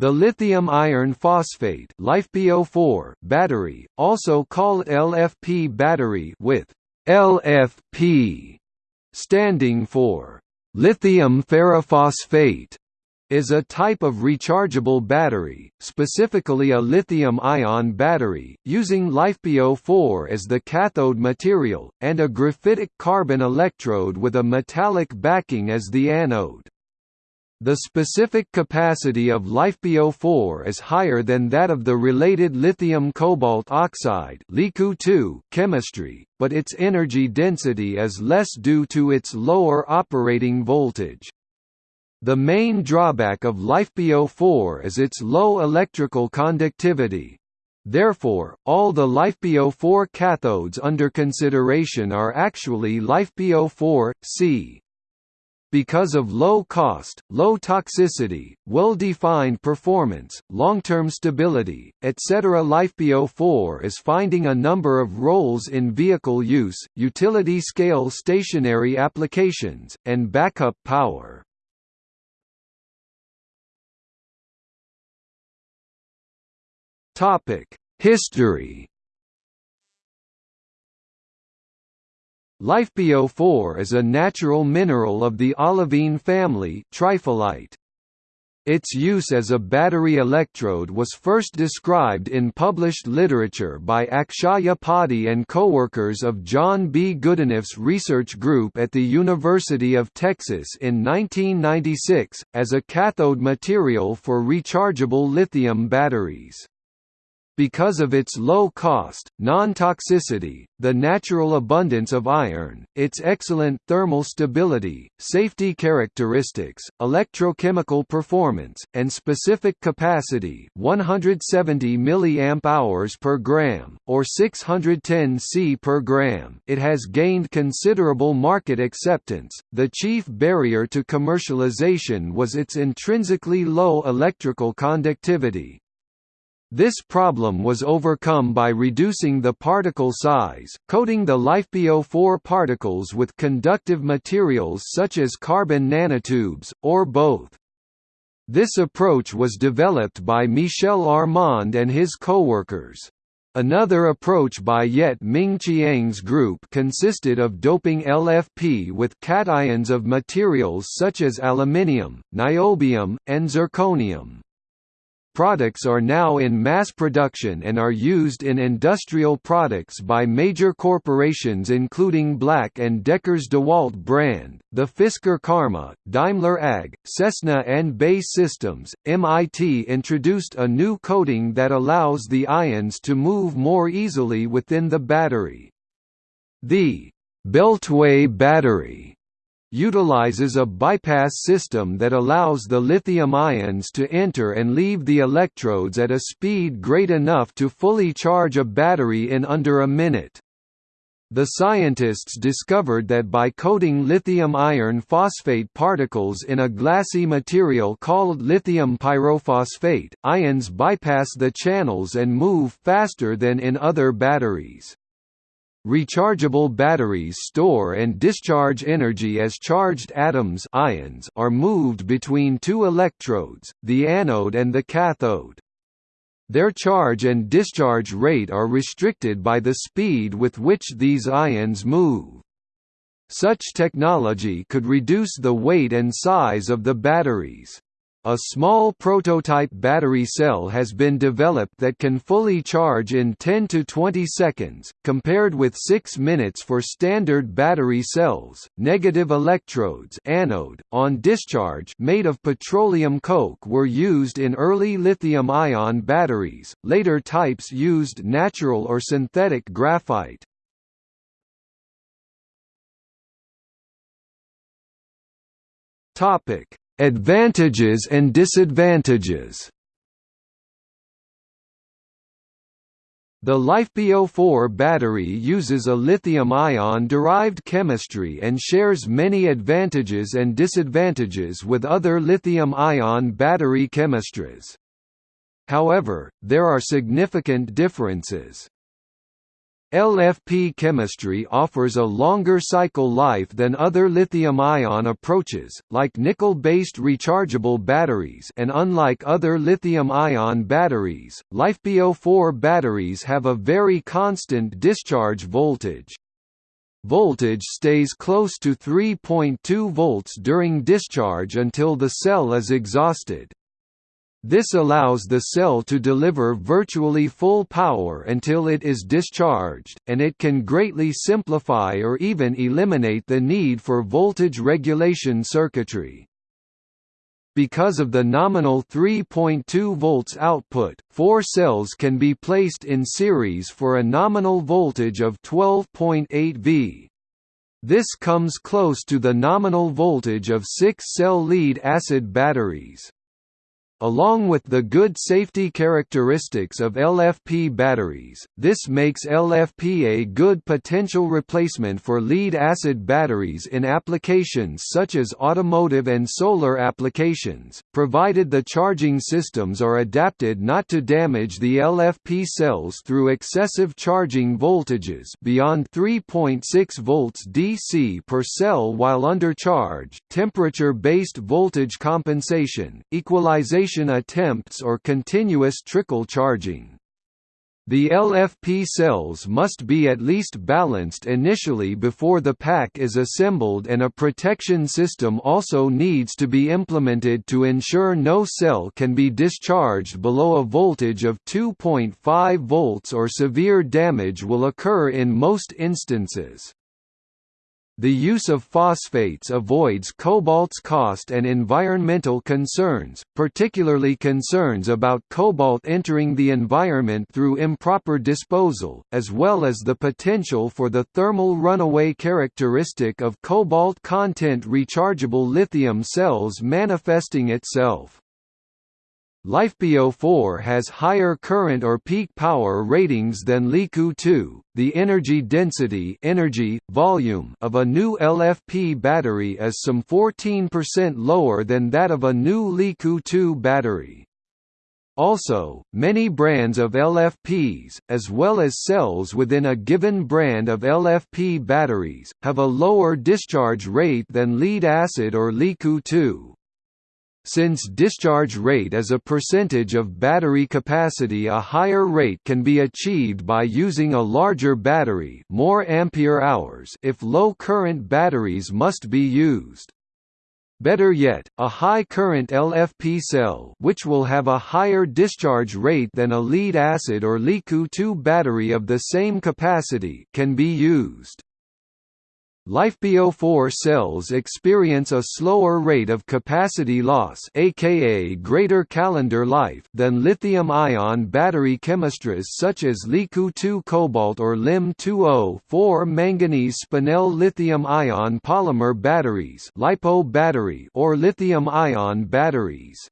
The lithium iron phosphate LiFePO4 battery, also called LFP battery with LFP standing for lithium ferrophosphate is a type of rechargeable battery, specifically a lithium-ion battery, using LiFePO4 as the cathode material, and a graphitic carbon electrode with a metallic backing as the anode. The specific capacity of LiFePO4 is higher than that of the related lithium cobalt oxide chemistry, but its energy density is less due to its lower operating voltage. The main drawback of LiFePO4 is its low electrical conductivity. Therefore, all the LiFePO4 cathodes under consideration are actually LiFePO4, C. Because of low cost, low toxicity, well-defined performance, long-term stability, etc. LiFePO4 is finding a number of roles in vehicle use, utility-scale stationary applications, and backup power. History LiFePO4 is a natural mineral of the olivine family triphylite. Its use as a battery electrode was first described in published literature by Akshaya Padhi and co-workers of John B. Goodenough's research group at the University of Texas in 1996, as a cathode material for rechargeable lithium batteries. Because of its low cost, non-toxicity, the natural abundance of iron, its excellent thermal stability, safety characteristics, electrochemical performance, and specific capacity 170 mAh per gram, or 610 C per gram it has gained considerable market acceptance. The chief barrier to commercialization was its intrinsically low electrical conductivity, this problem was overcome by reducing the particle size, coating the LiFePO4 particles with conductive materials such as carbon nanotubes, or both. This approach was developed by Michel Armand and his co-workers. Another approach by Yet Ming Chiang's group consisted of doping LFP with cations of materials such as aluminium, niobium, and zirconium. Products are now in mass production and are used in industrial products by major corporations including Black & Decker's DeWalt brand, the Fisker Karma, Daimler AG, Cessna and BAE Systems. MIT introduced a new coating that allows the ions to move more easily within the battery. The Beltway battery utilizes a bypass system that allows the lithium ions to enter and leave the electrodes at a speed great enough to fully charge a battery in under a minute. The scientists discovered that by coating lithium iron phosphate particles in a glassy material called lithium pyrophosphate, ions bypass the channels and move faster than in other batteries. Rechargeable batteries store and discharge energy as charged atoms ions are moved between two electrodes, the anode and the cathode. Their charge and discharge rate are restricted by the speed with which these ions move. Such technology could reduce the weight and size of the batteries. A small prototype battery cell has been developed that can fully charge in 10 to 20 seconds, compared with 6 minutes for standard battery cells. Negative electrodes anode, on discharge made of petroleum coke were used in early lithium-ion batteries, later types used natural or synthetic graphite. Topic Advantages and disadvantages The LiFePO4 battery uses a lithium-ion derived chemistry and shares many advantages and disadvantages with other lithium-ion battery chemistries. However, there are significant differences. LFP chemistry offers a longer cycle life than other lithium-ion approaches, like nickel-based rechargeable batteries and unlike other lithium-ion batteries, LiFePO4 batteries have a very constant discharge voltage. Voltage stays close to 3.2 volts during discharge until the cell is exhausted. This allows the cell to deliver virtually full power until it is discharged, and it can greatly simplify or even eliminate the need for voltage regulation circuitry. Because of the nominal 3.2 volts output, four cells can be placed in series for a nominal voltage of 12.8 V. This comes close to the nominal voltage of six-cell lead-acid batteries. Along with the good safety characteristics of LFP batteries, this makes LFP a good potential replacement for lead-acid batteries in applications such as automotive and solar applications, provided the charging systems are adapted not to damage the LFP cells through excessive charging voltages beyond 3.6 volts DC per cell while under charge, temperature-based voltage compensation, equalization attempts or continuous trickle charging. The LFP cells must be at least balanced initially before the pack is assembled and a protection system also needs to be implemented to ensure no cell can be discharged below a voltage of 2.5 volts or severe damage will occur in most instances. The use of phosphates avoids cobalt's cost and environmental concerns, particularly concerns about cobalt entering the environment through improper disposal, as well as the potential for the thermal runaway characteristic of cobalt content rechargeable lithium cells manifesting itself. LiFePO4 has higher current or peak power ratings than LiCoO2. The energy density, energy volume of a new LFP battery is some 14% lower than that of a new LiCoO2 battery. Also, many brands of LFPs, as well as cells within a given brand of LFP batteries, have a lower discharge rate than lead-acid or LiCoO2. Since discharge rate is a percentage of battery capacity a higher rate can be achieved by using a larger battery more ampere hours if low current batteries must be used. Better yet, a high-current LFP cell which will have a higher discharge rate than a lead-acid or LiCoO2 battery of the same capacity can be used. LiFePO4 cells experience a slower rate of capacity loss aka greater calendar life than lithium-ion battery chemistries such as LiCoO2 cobalt or LiMn2O4 manganese spinel lithium-ion polymer batteries or lithium-ion batteries.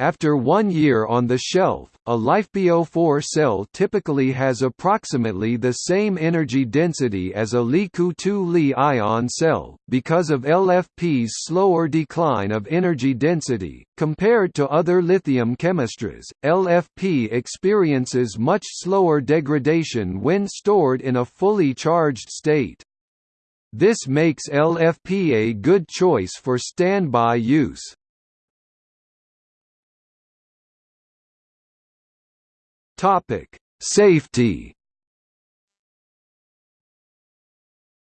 After one year on the shelf, a LiFePO4 cell typically has approximately the same energy density as a LiCoO2 Li-ion cell, because of LFP's slower decline of energy density. Compared to other lithium chemistries, LFP experiences much slower degradation when stored in a fully charged state. This makes LFP a good choice for standby use. Topic: Safety.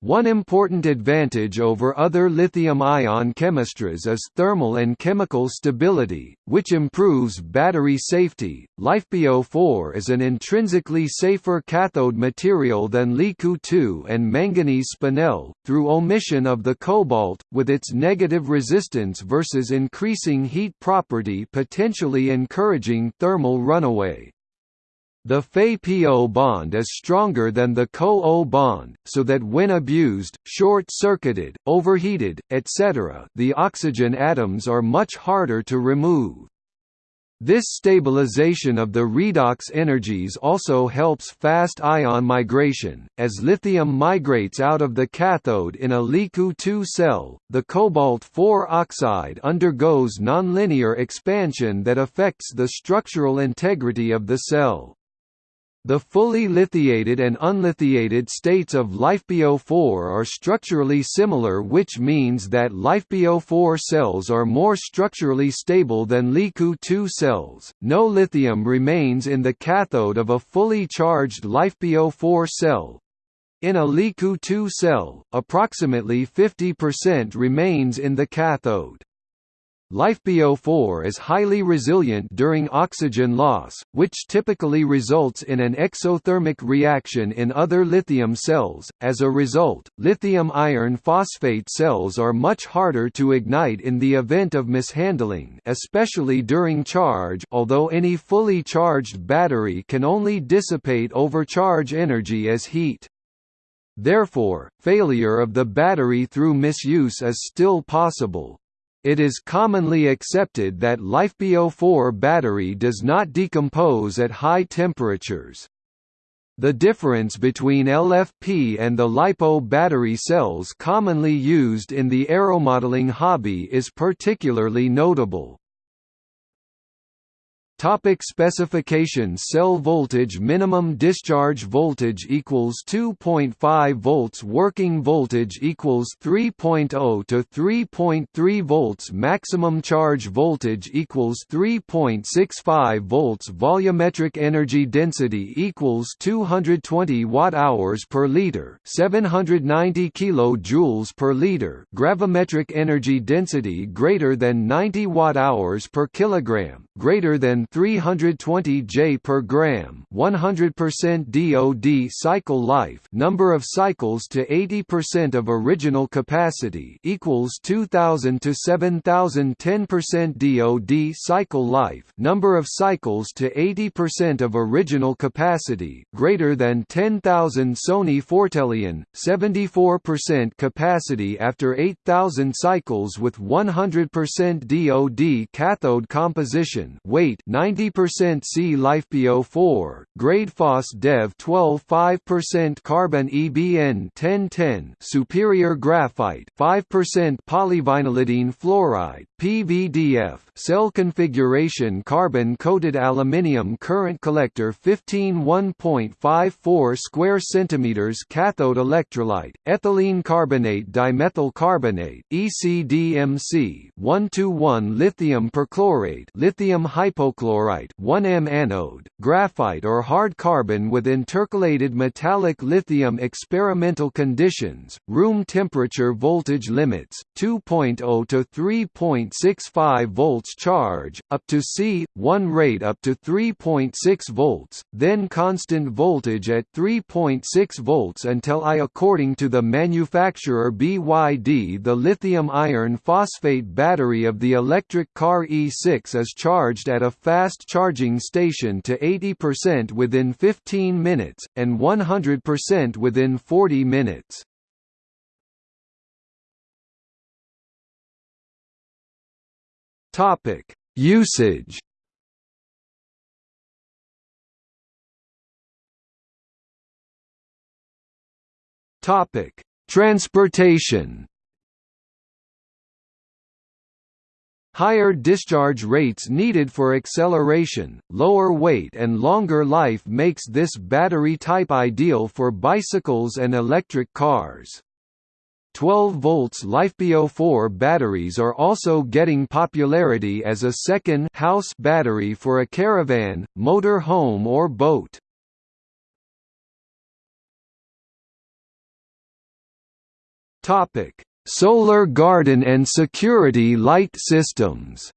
One important advantage over other lithium-ion chemistries is thermal and chemical stability, which improves battery safety. LiFePO4 is an intrinsically safer cathode material than LiCoO2 and manganese spinel, through omission of the cobalt, with its negative resistance versus increasing heat property potentially encouraging thermal runaway. The Fe-PO bond is stronger than the Co-O bond, so that when abused, short-circuited, overheated, etc. the oxygen atoms are much harder to remove. This stabilization of the redox energies also helps fast ion migration. As lithium migrates out of the cathode in a LiCoO2 cell, the cobalt 4 oxide undergoes nonlinear expansion that affects the structural integrity of the cell. The fully lithiated and unlithiated states of LiFePO4 are structurally similar which means that LiFePO4 cells are more structurally stable than LiCoO2 cells. No lithium remains in the cathode of a fully charged LiFePO4 cell. In a LiCoO2 cell, approximately 50% remains in the cathode. LiFePO4 is highly resilient during oxygen loss, which typically results in an exothermic reaction in other lithium cells. As a result, lithium iron phosphate cells are much harder to ignite in the event of mishandling, especially during charge, although any fully charged battery can only dissipate overcharge energy as heat. Therefore, failure of the battery through misuse is still possible. It is commonly accepted that LiFePO4 battery does not decompose at high temperatures. The difference between LFP and the LiPo battery cells commonly used in the aeromodeling hobby is particularly notable. Topic specifications Cell voltage Minimum discharge voltage equals 2.5 volts Working voltage equals 3.0 to 3.3 volts Maximum charge voltage equals 3.65 volts Volumetric energy density equals 220 watt-hours per liter 790 kilojoules per liter Gravimetric energy density greater than 90 watt-hours per kilogram, greater than 320 J per gram, 100% DOD cycle life, number of cycles to 80% of original capacity equals 2000 to 7000 10% DOD cycle life, number of cycles to 80% of original capacity, greater than 10,000 Sony Fortelion, 74% capacity after 8000 cycles with 100% DOD cathode composition, weight 90% C LiFePO4, grade Phos-Dev 12 5% carbon EBN 1010 superior graphite 5% polyvinylidene fluoride PVDF cell configuration carbon coated aluminium current collector 15 1.54 square centimeters cathode electrolyte ethylene carbonate dimethyl carbonate ECDMC 1 to 1 lithium perchlorate lithium hypochlorite chlorite 1M anode, graphite or hard carbon with intercalated metallic lithium experimental conditions, room temperature voltage limits, 2.0 to 3.65 volts charge, up to C, 1 rate up to 3.6 volts, then constant voltage at 3.6 volts until I according to the manufacturer BYD the lithium iron phosphate battery of the electric car E6 is charged at a fast fast charging station to 80% within 15 minutes, and 100% within 40 minutes. Usage Transportation Higher discharge rates needed for acceleration, lower weight and longer life makes this battery type ideal for bicycles and electric cars. 12 volts LiFePO4 batteries are also getting popularity as a second house battery for a caravan, motor home or boat. Topic: Solar garden and security light systems.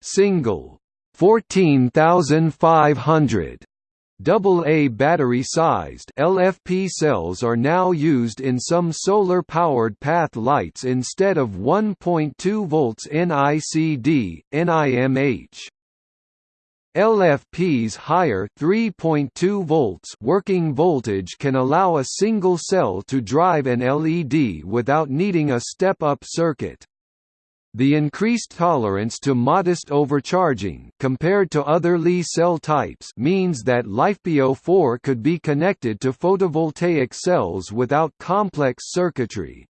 Single. 14500 AA battery-sized LFP cells are now used in some solar-powered path lights instead of 1.2 volts NICD, NIMH. LFP's higher 3.2 volts working voltage can allow a single cell to drive an LED without needing a step-up circuit. The increased tolerance to modest overcharging compared to other Li cell types means that LiFePO4 could be connected to photovoltaic cells without complex circuitry.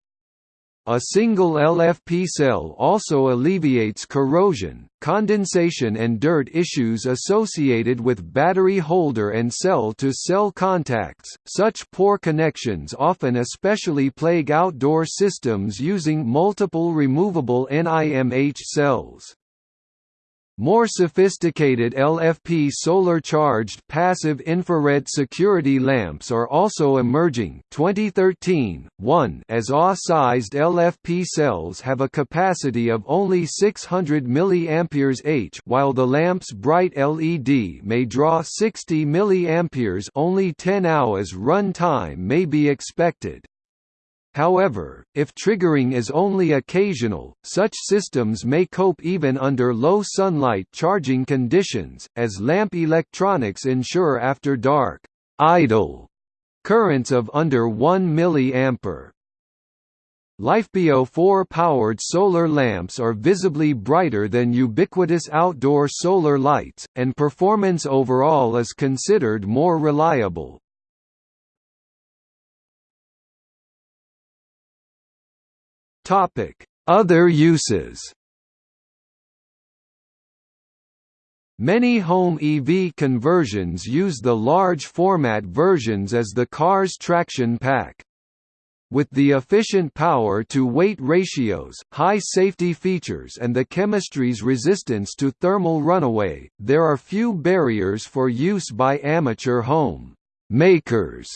A single LFP cell also alleviates corrosion, condensation and dirt issues associated with battery holder and cell-to-cell -cell contacts. Such poor connections often especially plague outdoor systems using multiple removable NIMH cells. More sophisticated LFP solar-charged passive infrared security lamps are also emerging 2013, 1 as AW-sized LFP cells have a capacity of only 600 mAh while the lamp's bright LED may draw 60 mA only 10 hours run time may be expected. However, if triggering is only occasional, such systems may cope even under low sunlight charging conditions, as lamp electronics ensure after dark, idle currents of under 1 mA. LiFePO4-powered solar lamps are visibly brighter than ubiquitous outdoor solar lights, and performance overall is considered more reliable. Other uses. Many home EV conversions use the large format versions as the car's traction pack. With the efficient power-to-weight ratios, high safety features and the chemistry's resistance to thermal runaway, there are few barriers for use by amateur home makers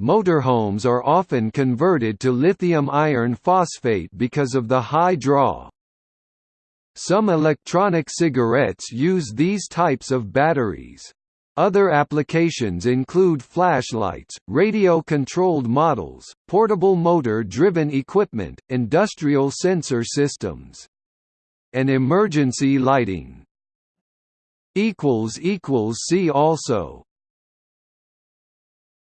Motorhomes are often converted to lithium iron phosphate because of the high draw. Some electronic cigarettes use these types of batteries. Other applications include flashlights, radio-controlled models, portable motor-driven equipment, industrial sensor systems, and emergency lighting. See also